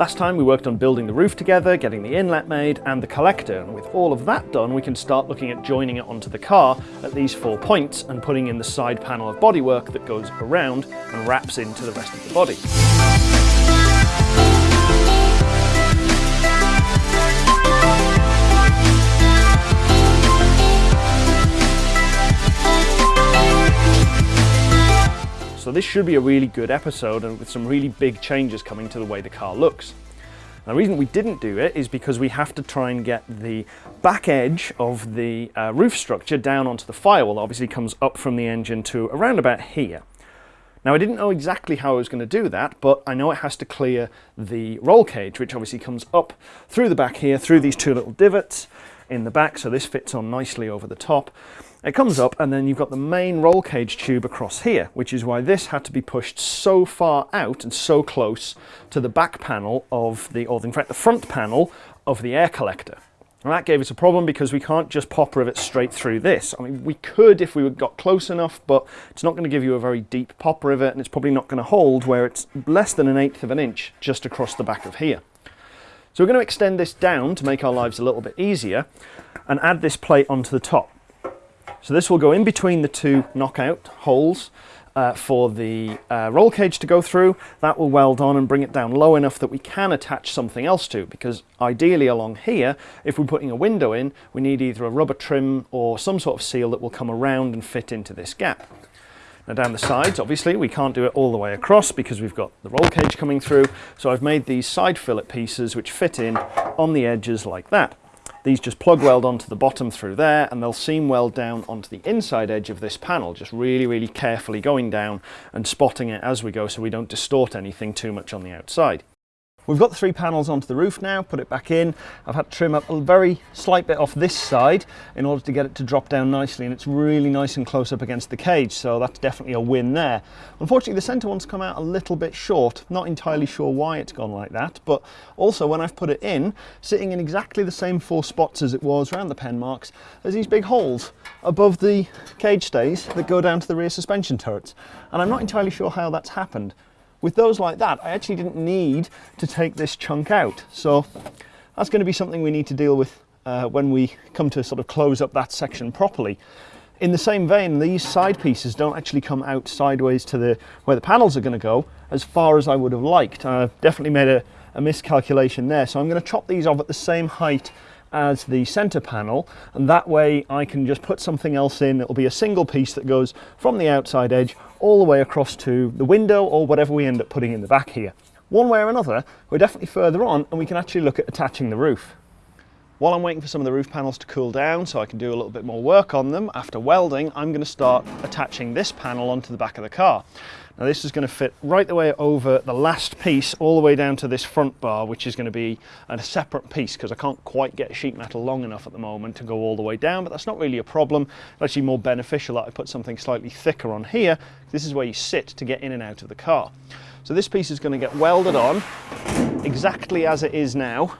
Last time we worked on building the roof together, getting the inlet made and the collector and with all of that done we can start looking at joining it onto the car at these four points and putting in the side panel of bodywork that goes around and wraps into the rest of the body. So this should be a really good episode and with some really big changes coming to the way the car looks. The reason we didn't do it is because we have to try and get the back edge of the uh, roof structure down onto the firewall. That obviously comes up from the engine to around about here. Now I didn't know exactly how I was going to do that, but I know it has to clear the roll cage, which obviously comes up through the back here, through these two little divots in the back, so this fits on nicely over the top. It comes up and then you've got the main roll cage tube across here, which is why this had to be pushed so far out and so close to the back panel of the, or in fact the front panel of the air collector. And that gave us a problem because we can't just pop rivet straight through this. I mean, we could if we got close enough, but it's not going to give you a very deep pop rivet and it's probably not going to hold where it's less than an eighth of an inch just across the back of here. So we're going to extend this down to make our lives a little bit easier and add this plate onto the top. So this will go in between the two knockout holes uh, for the uh, roll cage to go through. That will weld on and bring it down low enough that we can attach something else to because ideally along here, if we're putting a window in, we need either a rubber trim or some sort of seal that will come around and fit into this gap. Now down the sides, obviously, we can't do it all the way across because we've got the roll cage coming through. So I've made these side fillet pieces which fit in on the edges like that. These just plug weld onto the bottom through there and they'll seam weld down onto the inside edge of this panel, just really, really carefully going down and spotting it as we go so we don't distort anything too much on the outside. We've got the three panels onto the roof now, put it back in. I've had to trim up a very slight bit off this side in order to get it to drop down nicely and it's really nice and close up against the cage, so that's definitely a win there. Unfortunately, the centre one's come out a little bit short. Not entirely sure why it's gone like that, but also when I've put it in, sitting in exactly the same four spots as it was around the pen marks, there's these big holes above the cage stays that go down to the rear suspension turrets. And I'm not entirely sure how that's happened. With those like that, I actually didn't need to take this chunk out. So that's going to be something we need to deal with uh, when we come to sort of close up that section properly. In the same vein, these side pieces don't actually come out sideways to the where the panels are going to go as far as I would have liked. I've definitely made a, a miscalculation there. So I'm going to chop these off at the same height as the center panel and that way I can just put something else in. It'll be a single piece that goes from the outside edge all the way across to the window or whatever we end up putting in the back here. One way or another, we're definitely further on and we can actually look at attaching the roof. While I'm waiting for some of the roof panels to cool down so I can do a little bit more work on them, after welding, I'm going to start attaching this panel onto the back of the car. Now this is going to fit right the way over the last piece all the way down to this front bar which is going to be a separate piece because I can't quite get sheet metal long enough at the moment to go all the way down but that's not really a problem. It's actually more beneficial that I put something slightly thicker on here. This is where you sit to get in and out of the car. So this piece is going to get welded on exactly as it is now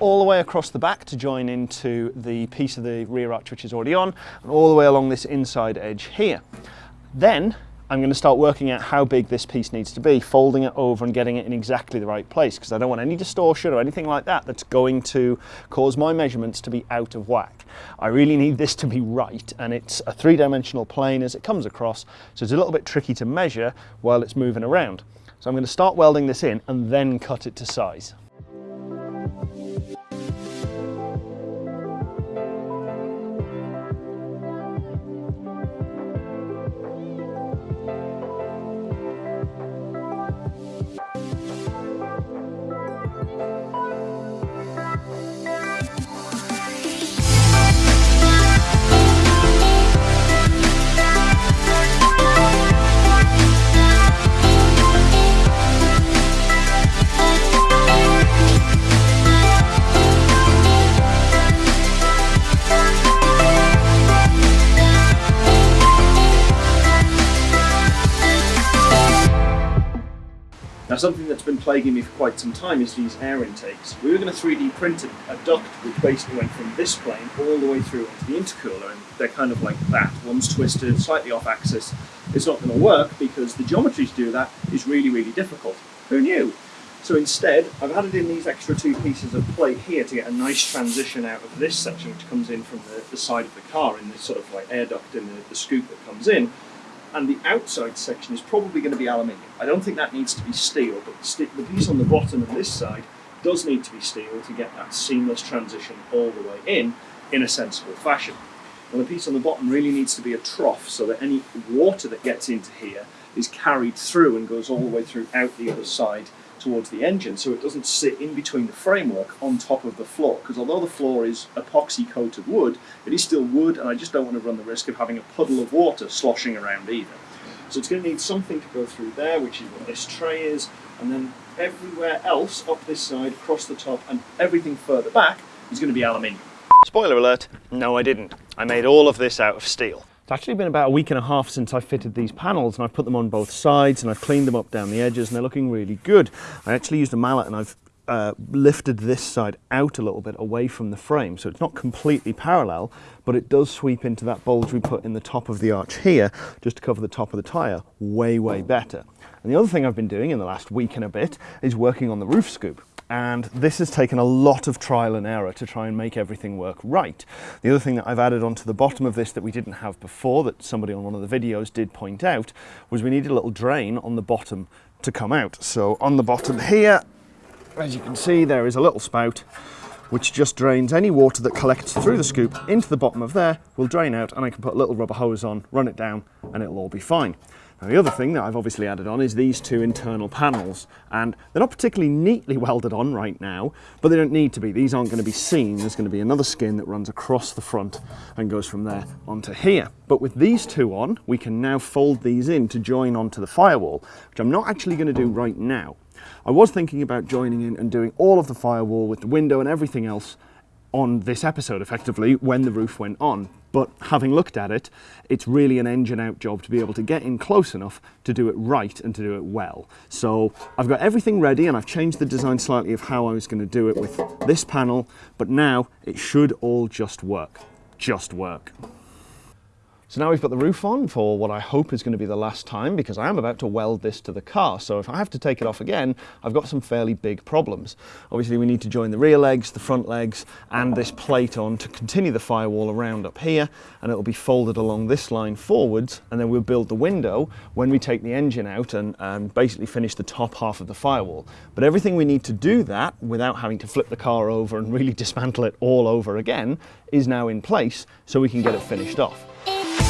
all the way across the back to join into the piece of the rear arch which is already on and all the way along this inside edge here. Then I'm going to start working out how big this piece needs to be, folding it over and getting it in exactly the right place because I don't want any distortion or anything like that that's going to cause my measurements to be out of whack. I really need this to be right and it's a three-dimensional plane as it comes across so it's a little bit tricky to measure while it's moving around. So I'm going to start welding this in and then cut it to size. Something that's been plaguing me for quite some time is these air intakes. We were going to 3D print a duct which basically went from this plane all the way through into the intercooler and they're kind of like that. One's twisted, slightly off axis. It's not going to work because the geometry to do that is really, really difficult. Who knew? So instead, I've added in these extra two pieces of plate here to get a nice transition out of this section, which comes in from the, the side of the car in this sort of like air duct in the, the scoop that comes in. And the outside section is probably going to be aluminium. I don't think that needs to be steel, but the piece on the bottom of this side does need to be steel to get that seamless transition all the way in, in a sensible fashion. And the piece on the bottom really needs to be a trough so that any water that gets into here is carried through and goes all the way through out the other side towards the engine so it doesn't sit in between the framework on top of the floor because although the floor is epoxy coated wood it is still wood and I just don't want to run the risk of having a puddle of water sloshing around either. So it's going to need something to go through there which is what this tray is and then everywhere else up this side across the top and everything further back is going to be aluminium. Spoiler alert, no I didn't. I made all of this out of steel. It's actually been about a week and a half since I fitted these panels and I've put them on both sides and I've cleaned them up down the edges and they're looking really good. I actually used a mallet and I've uh, lifted this side out a little bit away from the frame so it's not completely parallel but it does sweep into that bulge we put in the top of the arch here just to cover the top of the tyre way way better and the other thing I've been doing in the last week and a bit is working on the roof scoop and this has taken a lot of trial and error to try and make everything work right. The other thing that I've added onto the bottom of this that we didn't have before, that somebody on one of the videos did point out, was we needed a little drain on the bottom to come out. So on the bottom here, as you can see, there is a little spout which just drains any water that collects through the scoop into the bottom of there, will drain out and I can put a little rubber hose on, run it down and it'll all be fine. Now the other thing that I've obviously added on is these two internal panels and they're not particularly neatly welded on right now but they don't need to be. These aren't going to be seen. There's going to be another skin that runs across the front and goes from there onto here. But with these two on we can now fold these in to join onto the firewall which I'm not actually going to do right now. I was thinking about joining in and doing all of the firewall with the window and everything else on this episode effectively when the roof went on. But having looked at it it's really an engine out job to be able to get in close enough to do it right and to do it well. So I've got everything ready and I've changed the design slightly of how I was going to do it with this panel but now it should all just work. Just work so now we've got the roof on for what I hope is going to be the last time because I am about to weld this to the car. So if I have to take it off again, I've got some fairly big problems. Obviously we need to join the rear legs, the front legs and this plate on to continue the firewall around up here and it'll be folded along this line forwards and then we'll build the window when we take the engine out and um, basically finish the top half of the firewall. But everything we need to do that without having to flip the car over and really dismantle it all over again is now in place so we can get it finished off. I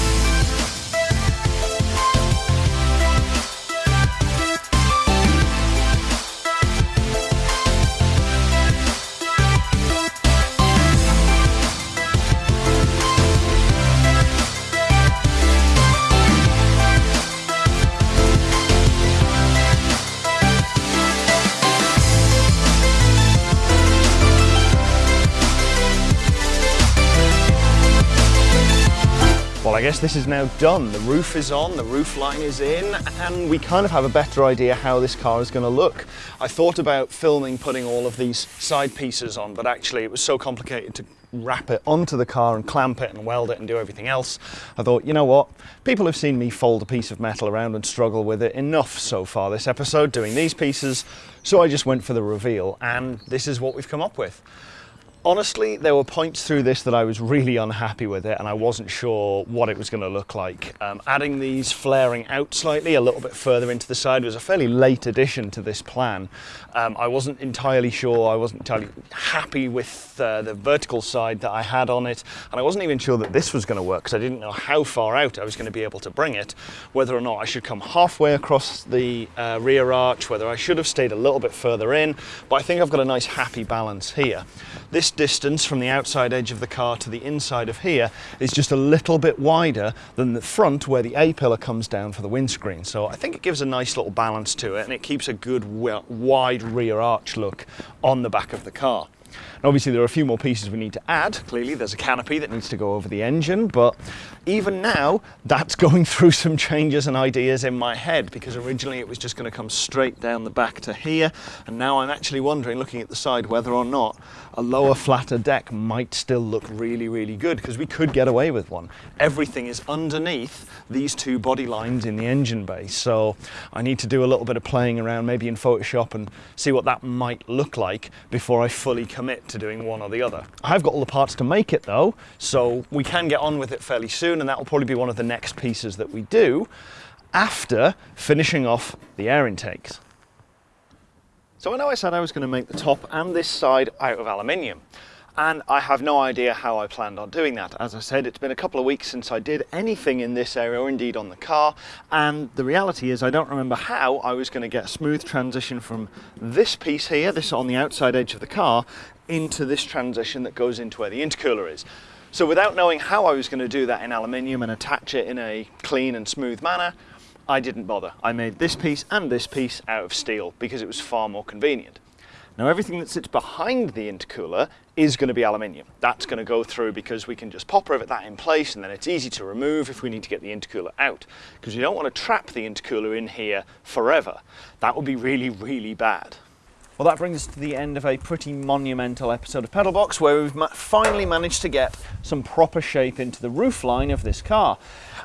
this is now done. The roof is on, the roof line is in, and we kind of have a better idea how this car is going to look. I thought about filming putting all of these side pieces on, but actually it was so complicated to wrap it onto the car and clamp it and weld it and do everything else. I thought, you know what, people have seen me fold a piece of metal around and struggle with it enough so far this episode doing these pieces, so I just went for the reveal, and this is what we've come up with. Honestly, there were points through this that I was really unhappy with it and I wasn't sure what it was going to look like. Um, adding these flaring out slightly a little bit further into the side was a fairly late addition to this plan. Um, I wasn't entirely sure, I wasn't entirely happy with uh, the vertical side that I had on it and I wasn't even sure that this was going to work because I didn't know how far out I was going to be able to bring it, whether or not I should come halfway across the uh, rear arch, whether I should have stayed a little bit further in, but I think I've got a nice happy balance here. This distance from the outside edge of the car to the inside of here is just a little bit wider than the front where the A-pillar comes down for the windscreen. So I think it gives a nice little balance to it and it keeps a good wide rear arch look on the back of the car. And obviously there are a few more pieces we need to add. Clearly there's a canopy that needs to go over the engine, but even now that's going through some changes and ideas in my head because originally it was just going to come straight down the back to here. And now I'm actually wondering, looking at the side, whether or not a lower flatter deck might still look really, really good because we could get away with one. Everything is underneath these two body lines in the engine bay. So I need to do a little bit of playing around maybe in Photoshop and see what that might look like before I fully commit to doing one or the other. I've got all the parts to make it though, so we can get on with it fairly soon and that will probably be one of the next pieces that we do after finishing off the air intakes. So I know I said I was going to make the top and this side out of aluminium and I have no idea how I planned on doing that. As I said, it's been a couple of weeks since I did anything in this area or indeed on the car and the reality is I don't remember how I was going to get a smooth transition from this piece here, this on the outside edge of the car, into this transition that goes into where the intercooler is. So without knowing how I was going to do that in aluminium and attach it in a clean and smooth manner, I didn't bother. I made this piece and this piece out of steel because it was far more convenient. Now everything that sits behind the intercooler is going to be aluminium. That's going to go through because we can just pop that in place and then it's easy to remove if we need to get the intercooler out because you don't want to trap the intercooler in here forever. That would be really, really bad. Well, that brings us to the end of a pretty monumental episode of Pedalbox where we've finally managed to get some proper shape into the roof line of this car.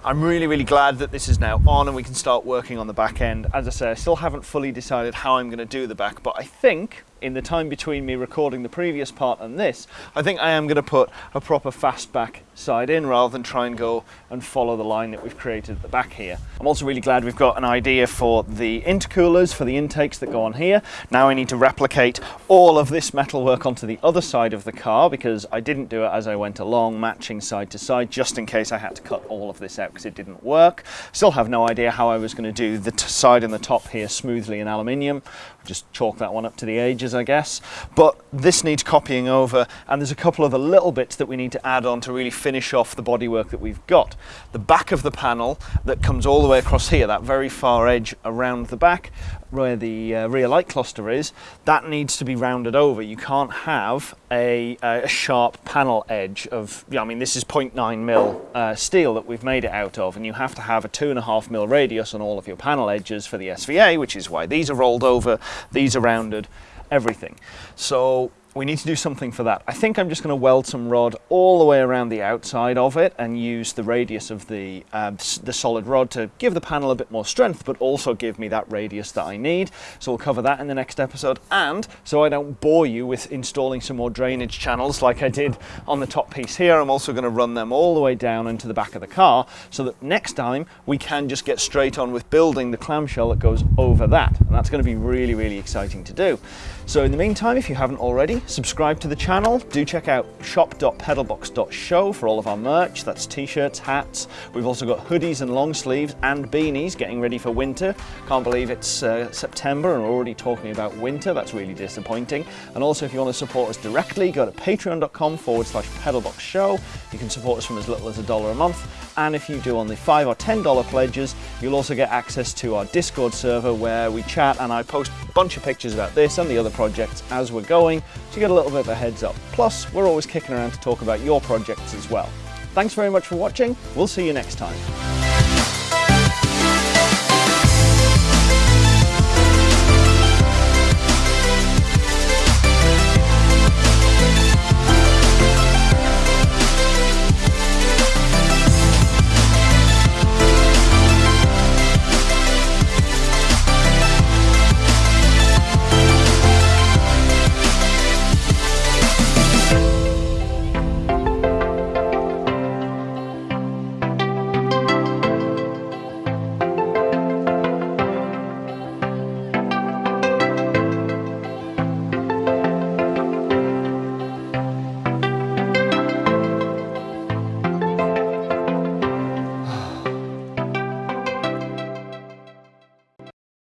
I'm really, really glad that this is now on and we can start working on the back end. As I say, I still haven't fully decided how I'm going to do the back, but I think in the time between me recording the previous part and this, I think I am going to put a proper fastback side in rather than try and go and follow the line that we've created at the back here. I'm also really glad we've got an idea for the intercoolers, for the intakes that go on here. Now I need to replicate all of this metalwork onto the other side of the car because I didn't do it as I went along, matching side to side, just in case I had to cut all of this out because it didn't work. Still have no idea how I was going to do the side and the top here smoothly in aluminium. Just chalk that one up to the ages, I guess. But this needs copying over, and there's a couple of the little bits that we need to add on to really finish off the bodywork that we've got. The back of the panel that comes all the way across here, that very far edge around the back, where the uh, rear light cluster is, that needs to be rounded over. You can't have a, a sharp panel edge of, I mean, this is 0.9 mil uh, steel that we've made it out of, and you have to have a two and a half mil radius on all of your panel edges for the SVA, which is why these are rolled over, these are rounded, everything. So we need to do something for that. I think I'm just going to weld some rod all the way around the outside of it and use the radius of the, uh, the solid rod to give the panel a bit more strength, but also give me that radius that I need. So we'll cover that in the next episode. And so I don't bore you with installing some more drainage channels like I did on the top piece here, I'm also going to run them all the way down into the back of the car so that next time we can just get straight on with building the clamshell that goes over that. And that's going to be really, really exciting to do. So in the meantime, if you haven't already, subscribe to the channel. Do check out shop.pedalbox.show for all of our merch. That's t-shirts, hats. We've also got hoodies and long sleeves and beanies getting ready for winter. Can't believe it's uh, September and we're already talking about winter. That's really disappointing. And also if you want to support us directly, go to patreon.com forward slash pedalbox show. You can support us from as little as a dollar a month. And if you do on the five or $10 pledges, you'll also get access to our Discord server where we chat and I post a bunch of pictures about this and the other projects as we're going, so get a little bit of a heads up. Plus, we're always kicking around to talk about your projects as well. Thanks very much for watching. We'll see you next time.